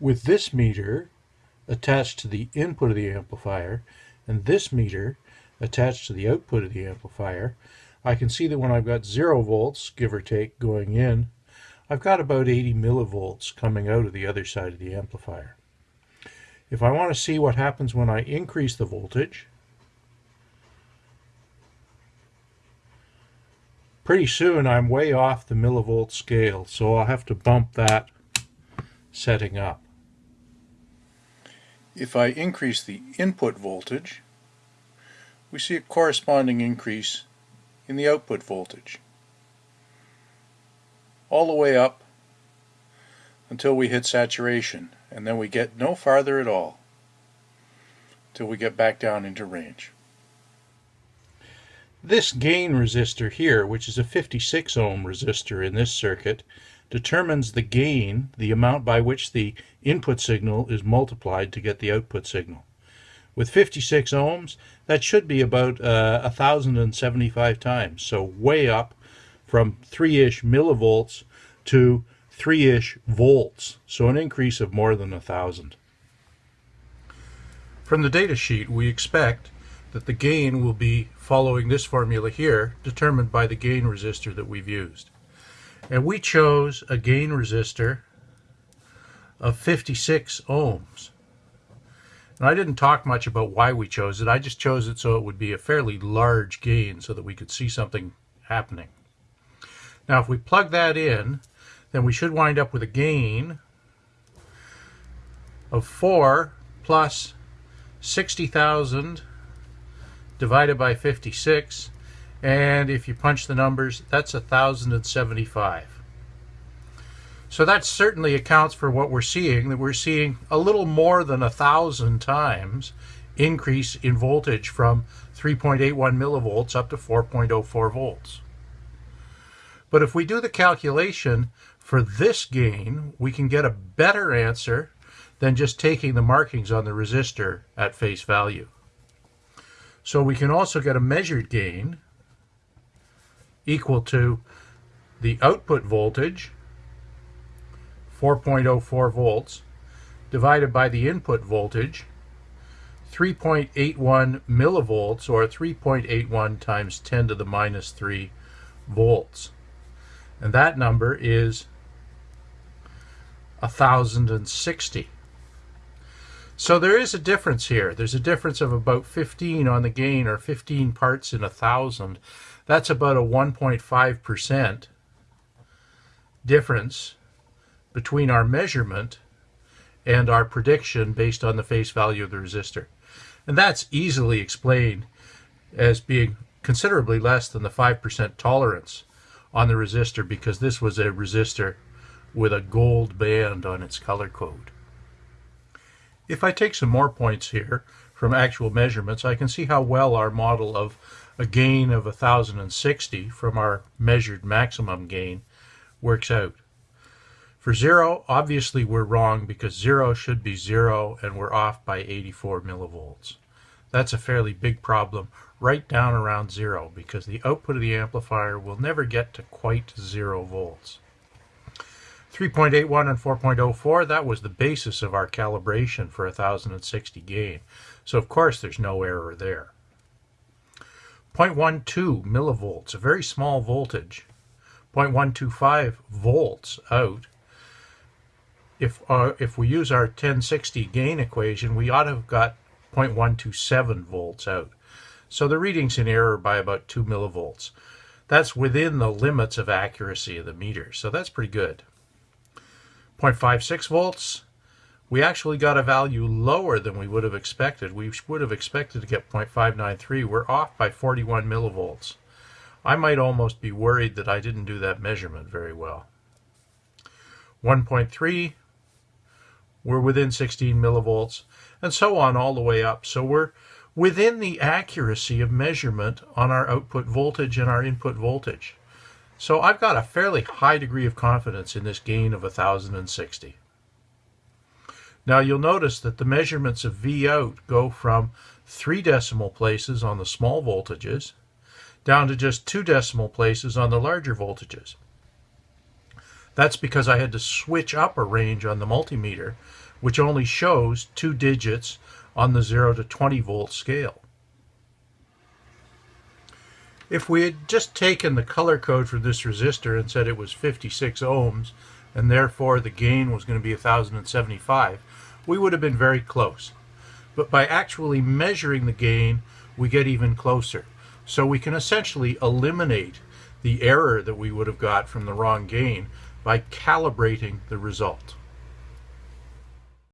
with this meter attached to the input of the amplifier and this meter attached to the output of the amplifier, I can see that when I've got zero volts, give or take, going in, I've got about 80 millivolts coming out of the other side of the amplifier. If I want to see what happens when I increase the voltage, pretty soon I'm way off the millivolt scale, so I'll have to bump that setting up. If I increase the input voltage, we see a corresponding increase in the output voltage. All the way up until we hit saturation, and then we get no farther at all till we get back down into range. This gain resistor here, which is a 56 ohm resistor in this circuit, determines the gain, the amount by which the input signal is multiplied to get the output signal. With 56 ohms, that should be about uh, 1,075 times, so way up from 3-ish millivolts to 3-ish volts, so an increase of more than 1,000. From the data sheet, we expect that the gain will be following this formula here, determined by the gain resistor that we've used. And we chose a gain resistor of 56 ohms. And I didn't talk much about why we chose it. I just chose it so it would be a fairly large gain so that we could see something happening. Now if we plug that in, then we should wind up with a gain of 4 plus 60,000 divided by 56 and if you punch the numbers that's 1075 so that certainly accounts for what we're seeing that we're seeing a little more than a thousand times increase in voltage from 3.81 millivolts up to 4.04 volts. But if we do the calculation for this gain we can get a better answer than just taking the markings on the resistor at face value. So we can also get a measured gain equal to the output voltage, 4.04 volts, divided by the input voltage, 3.81 millivolts, or 3.81 times 10 to the minus 3 volts. And that number is 1060. So there is a difference here. There's a difference of about 15 on the gain or 15 parts in a thousand. That's about a 1.5% difference between our measurement and our prediction based on the face value of the resistor. And that's easily explained as being considerably less than the 5% tolerance on the resistor because this was a resistor with a gold band on its color code. If I take some more points here from actual measurements, I can see how well our model of a gain of 1060 from our measured maximum gain works out. For zero, obviously we're wrong because zero should be zero and we're off by 84 millivolts. That's a fairly big problem right down around zero because the output of the amplifier will never get to quite zero volts. 3.81 and 4.04, that was the basis of our calibration for 1060 gain. So of course there's no error there. 0.12 millivolts, a very small voltage. 0.125 volts out. If, uh, if we use our 1060 gain equation, we ought to have got 0.127 volts out. So the reading's in error by about 2 millivolts. That's within the limits of accuracy of the meter, so that's pretty good. 0.56 volts, we actually got a value lower than we would have expected. We would have expected to get 0.593. We're off by 41 millivolts. I might almost be worried that I didn't do that measurement very well. 1.3, we're within 16 millivolts, and so on all the way up. So we're within the accuracy of measurement on our output voltage and our input voltage. So I've got a fairly high degree of confidence in this gain of 1060. Now you'll notice that the measurements of V out go from three decimal places on the small voltages down to just two decimal places on the larger voltages. That's because I had to switch up a range on the multimeter, which only shows two digits on the 0 to 20 volt scale. If we had just taken the color code for this resistor and said it was 56 ohms, and therefore the gain was going to be 1075, we would have been very close. But by actually measuring the gain, we get even closer. So we can essentially eliminate the error that we would have got from the wrong gain by calibrating the result.